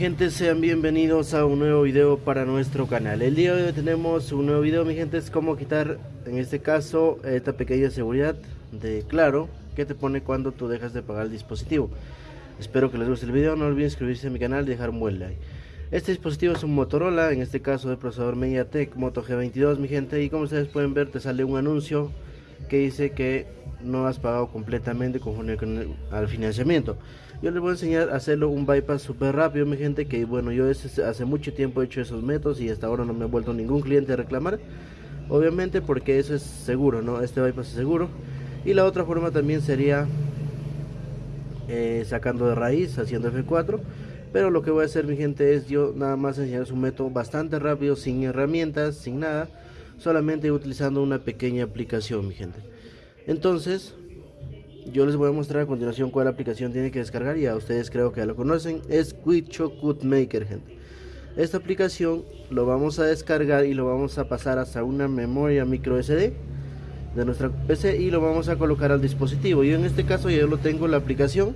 Gente, sean bienvenidos a un nuevo video para nuestro canal. El día de hoy tenemos un nuevo video, mi gente, es cómo quitar, en este caso, esta pequeña seguridad de Claro que te pone cuando tú dejas de pagar el dispositivo. Espero que les guste el video, no olviden suscribirse a mi canal y dejar un buen like. Este dispositivo es un Motorola, en este caso de procesador MediaTek Moto G22, mi gente, y como ustedes pueden ver te sale un anuncio que dice que no has pagado completamente conforme con al financiamiento. Yo les voy a enseñar a hacerlo un bypass súper rápido, mi gente, que bueno, yo hace mucho tiempo he hecho esos métodos y hasta ahora no me ha vuelto ningún cliente a reclamar. Obviamente porque eso es seguro, ¿no? Este bypass es seguro. Y la otra forma también sería eh, sacando de raíz, haciendo F4. Pero lo que voy a hacer, mi gente, es yo nada más enseñarles un método bastante rápido, sin herramientas, sin nada. Solamente utilizando una pequeña aplicación, mi gente. Entonces, yo les voy a mostrar a continuación cuál aplicación tiene que descargar. Ya ustedes creo que ya lo conocen. Es Quicho Maker, gente. Esta aplicación lo vamos a descargar y lo vamos a pasar hasta una memoria micro SD de nuestra PC y lo vamos a colocar al dispositivo. Yo en este caso ya lo tengo la aplicación.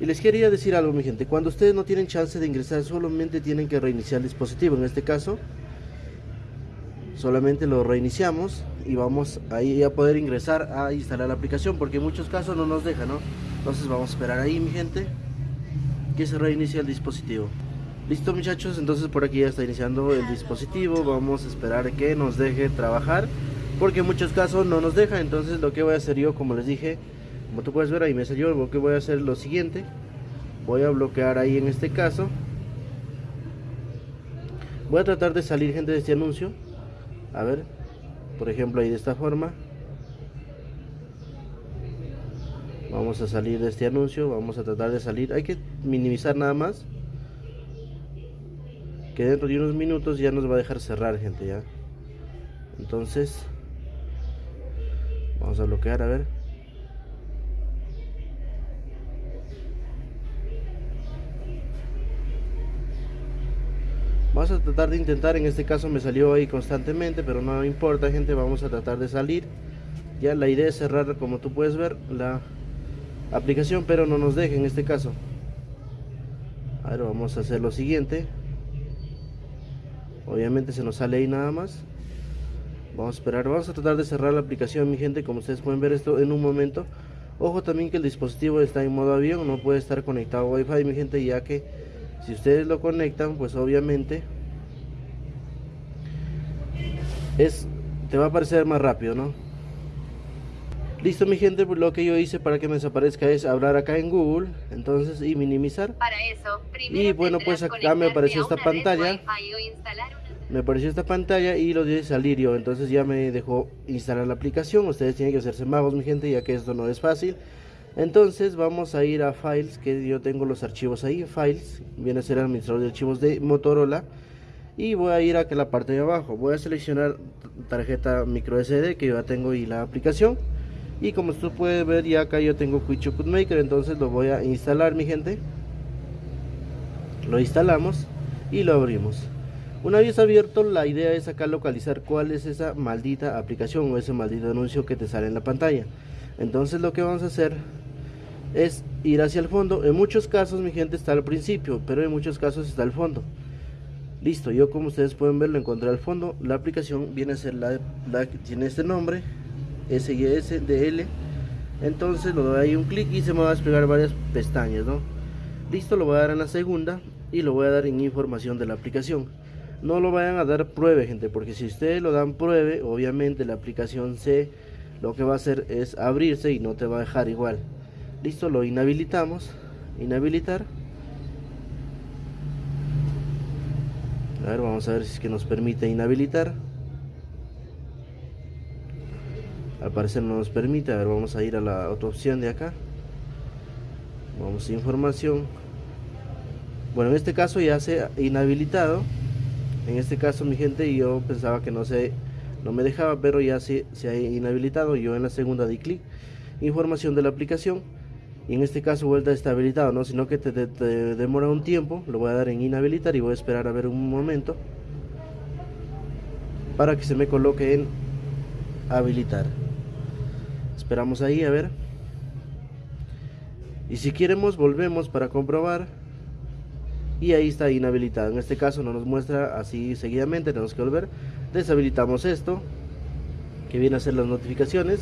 Y les quería decir algo, mi gente. Cuando ustedes no tienen chance de ingresar, solamente tienen que reiniciar el dispositivo. En este caso, solamente lo reiniciamos y vamos ahí a poder ingresar a instalar la aplicación porque en muchos casos no nos deja no entonces vamos a esperar ahí mi gente que se reinicie el dispositivo. Listo muchachos entonces por aquí ya está iniciando el dispositivo. Vamos a esperar que nos deje trabajar porque en muchos casos no nos deja. Entonces lo que voy a hacer yo como les dije como tú puedes ver ahí me salió lo que voy a hacer lo siguiente. Voy a bloquear ahí en este caso. Voy a tratar de salir gente de este anuncio a ver por ejemplo ahí de esta forma. Vamos a salir de este anuncio vamos a tratar de salir. Hay que minimizar nada más. Que dentro de unos minutos ya nos va a dejar cerrar gente ya. Entonces vamos a bloquear a ver Vamos a tratar de intentar, en este caso me salió ahí constantemente, pero no importa gente, vamos a tratar de salir. Ya la idea es cerrar, como tú puedes ver, la aplicación, pero no nos deje en este caso. A ver, vamos a hacer lo siguiente. Obviamente se nos sale ahí nada más. Vamos a esperar, vamos a tratar de cerrar la aplicación, mi gente, como ustedes pueden ver esto en un momento. Ojo también que el dispositivo está en modo avión, no puede estar conectado a Wi-Fi, mi gente, ya que si ustedes lo conectan pues obviamente es te va a aparecer más rápido no listo mi gente pues lo que yo hice para que me desaparezca es hablar acá en google entonces y minimizar. Para eso y bueno pues acá me apareció esta pantalla. Me apareció esta pantalla y lo de salir yo entonces ya me dejó instalar la aplicación. Ustedes tienen que hacerse magos mi gente ya que esto no es fácil entonces vamos a ir a files que yo tengo los archivos ahí. Files viene a ser administrador de archivos de Motorola. Y voy a ir a la parte de abajo. Voy a seleccionar tarjeta micro SD que yo ya tengo y la aplicación. Y como usted puede ver ya acá yo tengo Quick Maker. Entonces lo voy a instalar mi gente. Lo instalamos y lo abrimos. Una vez abierto la idea es acá localizar cuál es esa maldita aplicación o ese maldito anuncio que te sale en la pantalla. Entonces lo que vamos a hacer es ir hacia el fondo. En muchos casos mi gente está al principio, pero en muchos casos está al fondo. Listo, yo como ustedes pueden ver lo encontré al fondo. La aplicación viene a ser la, que tiene este nombre, SISDL. Entonces lo doy ahí un clic y se me va a desplegar varias pestañas, ¿no? Listo, lo voy a dar en la segunda y lo voy a dar en información de la aplicación. No lo vayan a dar pruebe, gente, porque si ustedes lo dan pruebe, obviamente la aplicación se lo que va a hacer es abrirse y no te va a dejar igual listo lo inhabilitamos. Inhabilitar. A ver vamos a ver si es que nos permite inhabilitar. Al parecer no nos permite. A ver vamos a ir a la otra opción de acá. Vamos a información. Bueno en este caso ya se ha inhabilitado. En este caso mi gente yo pensaba que no se no me dejaba pero ya se, se ha inhabilitado. Yo en la segunda di clic. Información de la aplicación y en este caso vuelta está habilitado, no, sino que te, demora un tiempo, lo voy a dar en inhabilitar y voy a esperar a ver un momento para que se me coloque en habilitar. Esperamos ahí a ver. Y si queremos volvemos para comprobar. y ahí está inhabilitado en este caso no nos muestra así seguidamente tenemos que volver deshabilitamos esto que viene a ser las notificaciones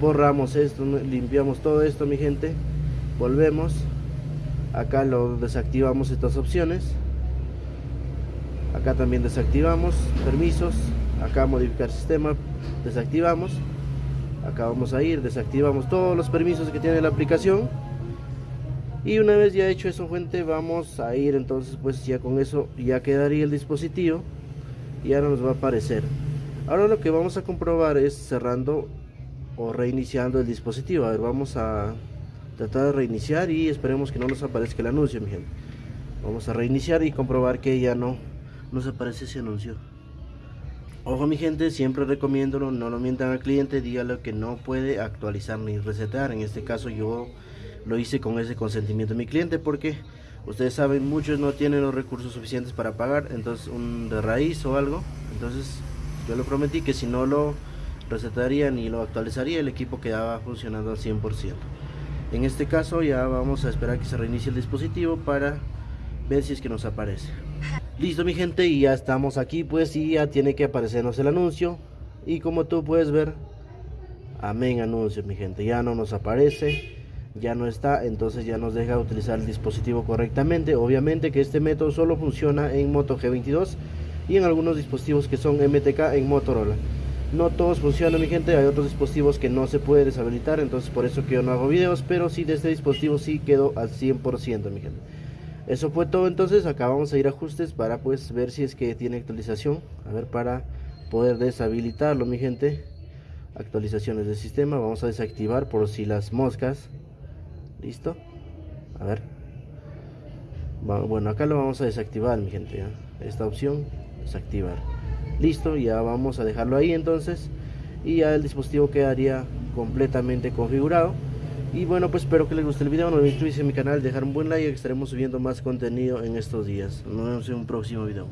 borramos esto limpiamos todo esto mi gente volvemos acá lo desactivamos estas opciones acá también desactivamos permisos acá modificar sistema desactivamos acá vamos a ir desactivamos todos los permisos que tiene la aplicación y una vez ya hecho eso gente vamos a ir entonces pues ya con eso ya quedaría el dispositivo y ahora nos va a aparecer. Ahora lo que vamos a comprobar es cerrando o reiniciando el dispositivo. A ver vamos a tratar de reiniciar y esperemos que no nos aparezca el anuncio mi gente. Vamos a reiniciar y comprobar que ya no nos aparece ese anuncio. Ojo mi gente siempre recomiendo no lo mientan al cliente dígale que no puede actualizar ni resetear. En este caso yo lo hice con ese consentimiento de mi cliente porque ustedes saben muchos no tienen los recursos suficientes para pagar entonces un de raíz o algo. Entonces yo le prometí que si no lo resetaría ni lo actualizaría el equipo quedaba funcionando al 100% en este caso ya vamos a esperar que se reinicie el dispositivo para ver si es que nos aparece. Listo mi gente y ya estamos aquí pues y ya tiene que aparecernos el anuncio. Y como tú puedes ver amén anuncio mi gente ya no nos aparece ya no está entonces ya nos deja utilizar el dispositivo correctamente. Obviamente que este método solo funciona en Moto G22 y en algunos dispositivos que son MTK en Motorola no todos funcionan mi gente. Hay otros dispositivos que no se puede deshabilitar entonces por eso que yo no hago videos pero si de este dispositivo sí quedó al 100% mi gente. Eso fue todo entonces. Acá vamos a ir a ajustes para pues ver si es que tiene actualización. A ver para poder deshabilitarlo mi gente. Actualizaciones del sistema. Vamos a desactivar por si las moscas. Listo a ver. Bueno acá lo vamos a desactivar mi gente esta opción desactivar listo ya vamos a dejarlo ahí entonces. Y ya el dispositivo quedaría completamente configurado. Y bueno pues espero que les guste el video. No olviden suscribirse a mi canal dejar un buen like estaremos subiendo más contenido en estos días. Nos vemos en un próximo video